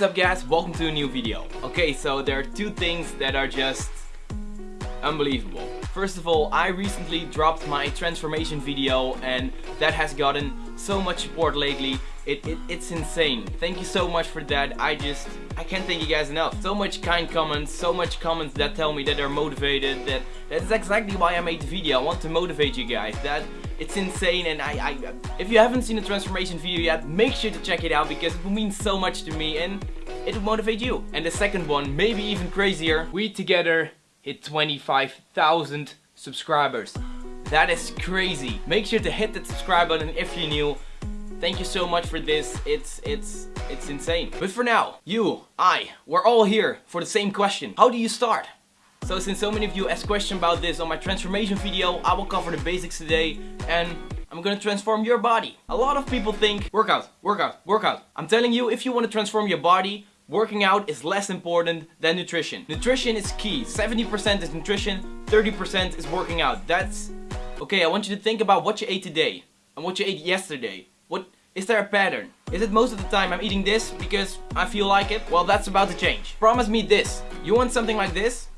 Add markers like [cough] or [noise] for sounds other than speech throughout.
What's up guys, welcome to a new video. Okay, so there are two things that are just unbelievable. First of all, I recently dropped my transformation video and that has gotten so much support lately. It, it, it's insane. Thank you so much for that. I just, I can't thank you guys enough. So much kind comments, so much comments that tell me that they're motivated, that that's exactly why I made the video. I want to motivate you guys. That it's insane and I, I if you haven't seen the transformation video yet, make sure to check it out because it will mean so much to me and it will motivate you. And the second one, maybe even crazier, we together hit 25,000 subscribers. That is crazy. Make sure to hit that subscribe button if you're new. Thank you so much for this. It's it's it's insane. But for now, you, I, we're all here for the same question. How do you start? So since so many of you asked questions about this on my transformation video, I will cover the basics today and I'm gonna transform your body. A lot of people think workout, workout, workout. I'm telling you, if you want to transform your body, working out is less important than nutrition. Nutrition is key. 70% is nutrition, 30% is working out. That's okay. I want you to think about what you ate today and what you ate yesterday. What is there a pattern? Is it most of the time I'm eating this because I feel like it? Well, that's about to change. Promise me this. You want something like this?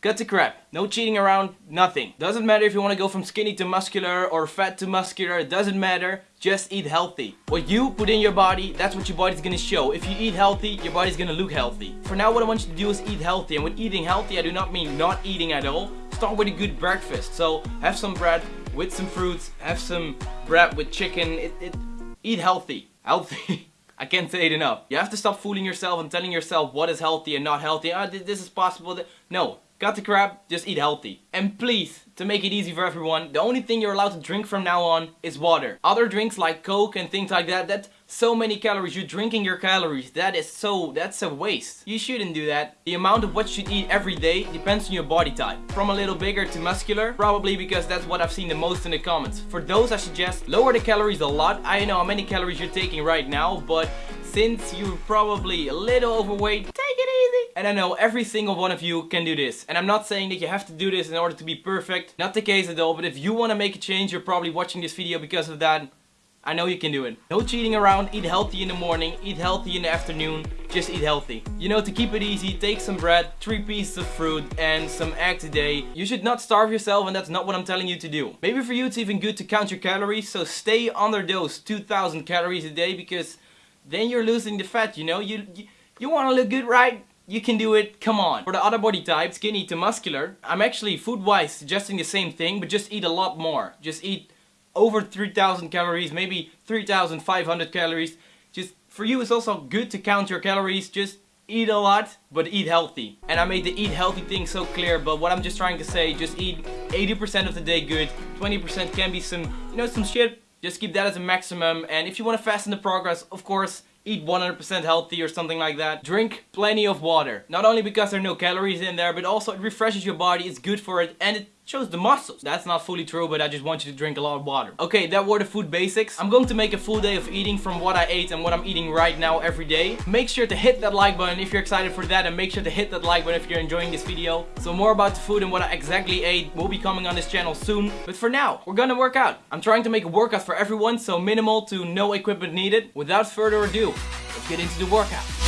Cut to crap. No cheating around, nothing. Doesn't matter if you want to go from skinny to muscular or fat to muscular, it doesn't matter. Just eat healthy. What you put in your body, that's what your body's gonna show. If you eat healthy, your body's gonna look healthy. For now, what I want you to do is eat healthy. And with eating healthy, I do not mean not eating at all. Start with a good breakfast. So have some bread with some fruits, have some bread with chicken. It, it, eat healthy. Healthy. [laughs] I can't say it enough. You have to stop fooling yourself and telling yourself what is healthy and not healthy. Ah, this is possible. No, Got the crap, just eat healthy. And please, to make it easy for everyone, the only thing you're allowed to drink from now on is water. Other drinks like Coke and things like that, that's so many calories. You're drinking your calories. That is so, that's a waste. You shouldn't do that. The amount of what you should eat every day depends on your body type. From a little bigger to muscular, probably because that's what I've seen the most in the comments. For those I suggest, lower the calories a lot. I know how many calories you're taking right now, but since you're probably a little overweight. And I know every single one of you can do this. And I'm not saying that you have to do this in order to be perfect. Not the case at all, but if you want to make a change, you're probably watching this video because of that. I know you can do it. No cheating around, eat healthy in the morning, eat healthy in the afternoon, just eat healthy. You know, to keep it easy, take some bread, 3 pieces of fruit and some eggs a day. You should not starve yourself and that's not what I'm telling you to do. Maybe for you it's even good to count your calories, so stay under those 2000 calories a day because then you're losing the fat, you know? You, you, you want to look good, right? You can do it, come on. For the other body type, skinny to muscular, I'm actually food-wise suggesting the same thing, but just eat a lot more. Just eat over 3000 calories, maybe 3500 calories. Just for you it's also good to count your calories, just eat a lot, but eat healthy. And I made the eat healthy thing so clear, but what I'm just trying to say, just eat 80% of the day good, 20% can be some, you know, some shit. Just keep that as a maximum, and if you want to fasten the progress, of course, eat 100% healthy or something like that. Drink plenty of water. Not only because there are no calories in there, but also it refreshes your body, it's good for it, and it shows the muscles. That's not fully true, but I just want you to drink a lot of water. Okay, that were the food basics. I'm going to make a full day of eating from what I ate and what I'm eating right now every day. Make sure to hit that like button if you're excited for that and make sure to hit that like button if you're enjoying this video. So more about the food and what I exactly ate will be coming on this channel soon. But for now, we're gonna work out. I'm trying to make a workout for everyone, so minimal to no equipment needed. Without further ado, let's get into the workout.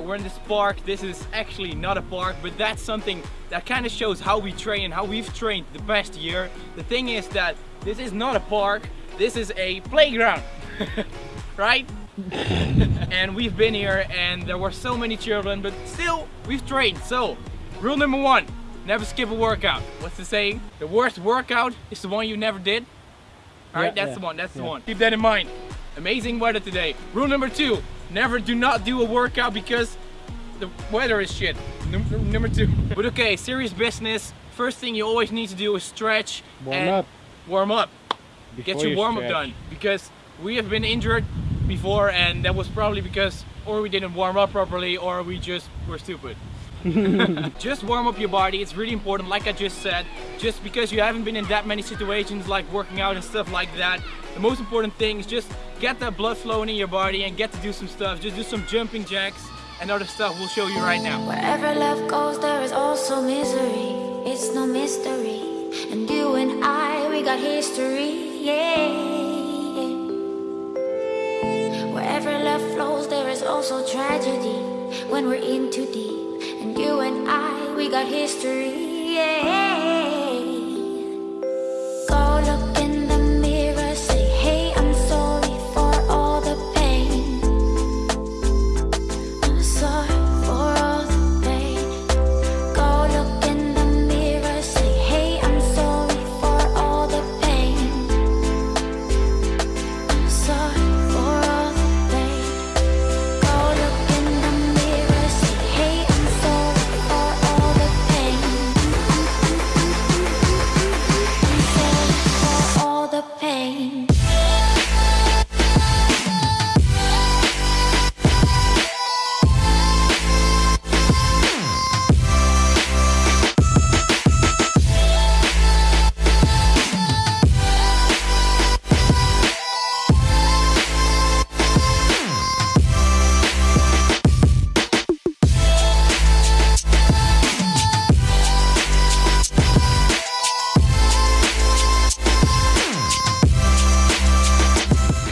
We're in this park. This is actually not a park, but that's something that kind of shows how we train, how we've trained the past year. The thing is that this is not a park, this is a playground, [laughs] right? [laughs] and we've been here and there were so many children, but still, we've trained. So, rule number one, never skip a workout. What's the saying? The worst workout is the one you never did. Alright, yeah, that's yeah, the one, that's yeah. the one. Keep that in mind. Amazing weather today. Rule number two, Never do not do a workout because the weather is shit. Number, number two. [laughs] but okay, serious business. First thing you always need to do is stretch. Warm up. Warm up. Before Get your you warm stretch. up done. Because we have been injured before and that was probably because or we didn't warm up properly or we just were stupid. [laughs] just warm up your body, it's really important like I just said. Just because you haven't been in that many situations like working out and stuff like that. The most important thing is just get that blood flowing in your body and get to do some stuff. Just do some jumping jacks and other stuff we'll show you right now. Wherever love goes there is also misery. It's no mystery. And you and I, we got history, yeah. Wherever love flows there is also tragedy when we're in too deep. And you and I, we got history, yeah.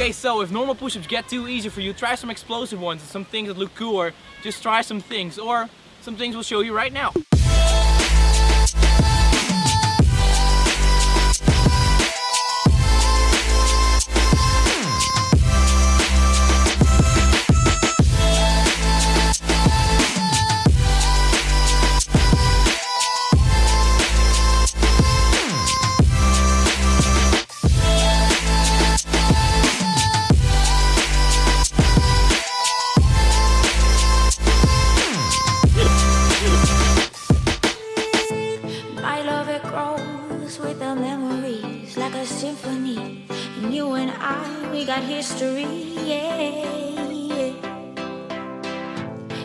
Okay, so if normal push-ups get too easy for you, try some explosive ones and some things that look cooler. Just try some things, or some things we'll show you right now. Like a symphony. And you and I, we got history, yeah.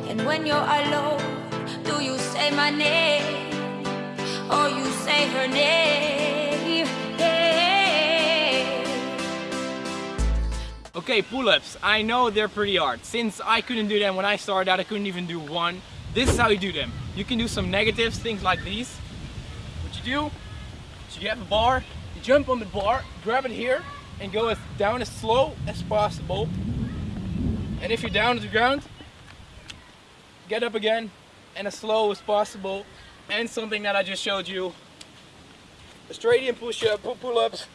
And when you're alone, do you say my name or you say her name? Okay, pull-ups. I know they're pretty hard. Since I couldn't do them when I started out, I couldn't even do one. This is how you do them. You can do some negatives, things like these. What you do, so you have a bar, jump on the bar, grab it here, and go as down as slow as possible. And if you're down to the ground, get up again, and as slow as possible. And something that I just showed you, Australian push-up, pull-ups,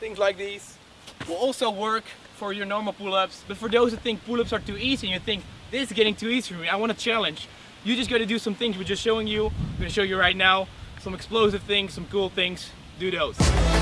things like these will also work for your normal pull-ups. But for those who think pull-ups are too easy and you think this is getting too easy for me, I want a challenge. You just gotta do some things we're just showing you. I'm gonna show you right now. Some explosive things, some cool things. Do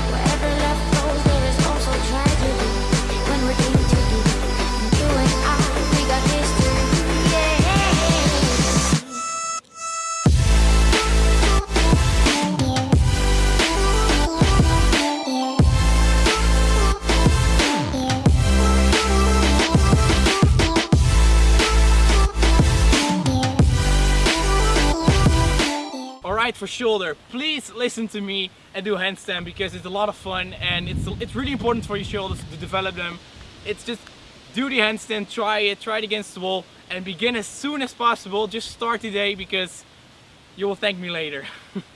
For shoulder, please listen to me and do handstand because it's a lot of fun and it's, it's really important for your shoulders to develop them. It's just do the handstand, try it, try it against the wall and begin as soon as possible. Just start today because you will thank me later. [laughs]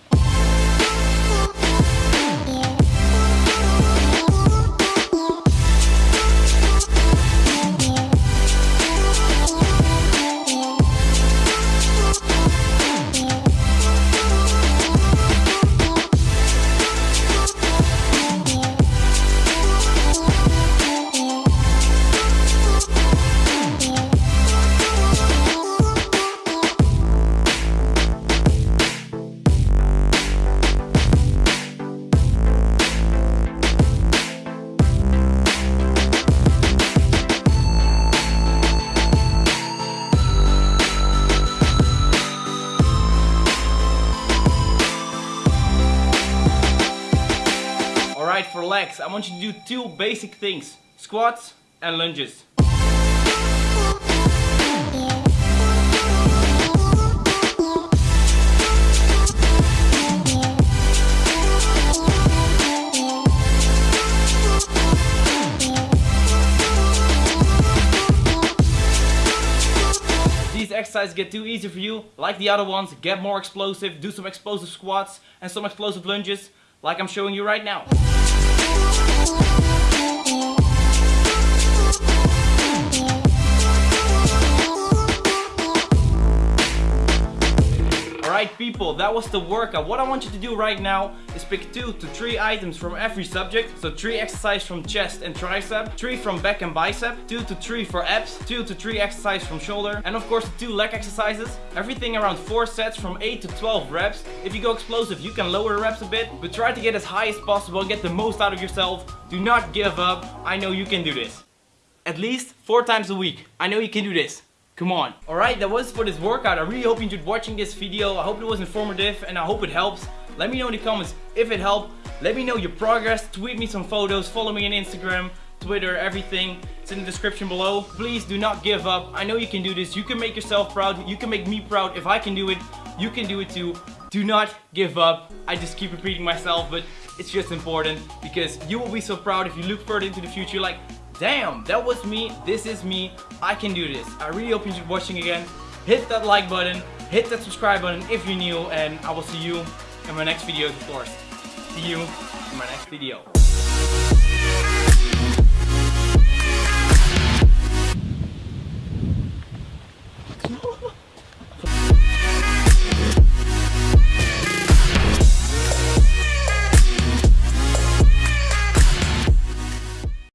legs, I want you to do two basic things. Squats and lunges. these exercises get too easy for you, like the other ones, get more explosive, do some explosive squats and some explosive lunges, like I'm showing you right now. Alright people, that was the workout. What I want you to do right now is pick two to three items from every subject. So three exercises from chest and tricep, three from back and bicep, two to three for abs, two to three exercises from shoulder, and of course two leg exercises. Everything around four sets from 8 to 12 reps. If you go explosive, you can lower the reps a bit, but try to get as high as possible get the most out of yourself. Do not give up. I know you can do this. At least four times a week. I know you can do this. Come on. Alright, that was for this workout. I really hope you enjoyed watching this video. I hope it was informative and I hope it helps. Let me know in the comments if it helped. Let me know your progress. Tweet me some photos. Follow me on Instagram, Twitter, everything. It's in the description below. Please do not give up. I know you can do this. You can make yourself proud. You can make me proud. If I can do it, you can do it too. Do not give up. I just keep repeating myself, but it's just important because you will be so proud if you look further into the future like damn, that was me, this is me, I can do this. I really hope you enjoyed watching again. Hit that like button, hit that subscribe button if you're new, and I will see you in my next video, of course. See you in my next video.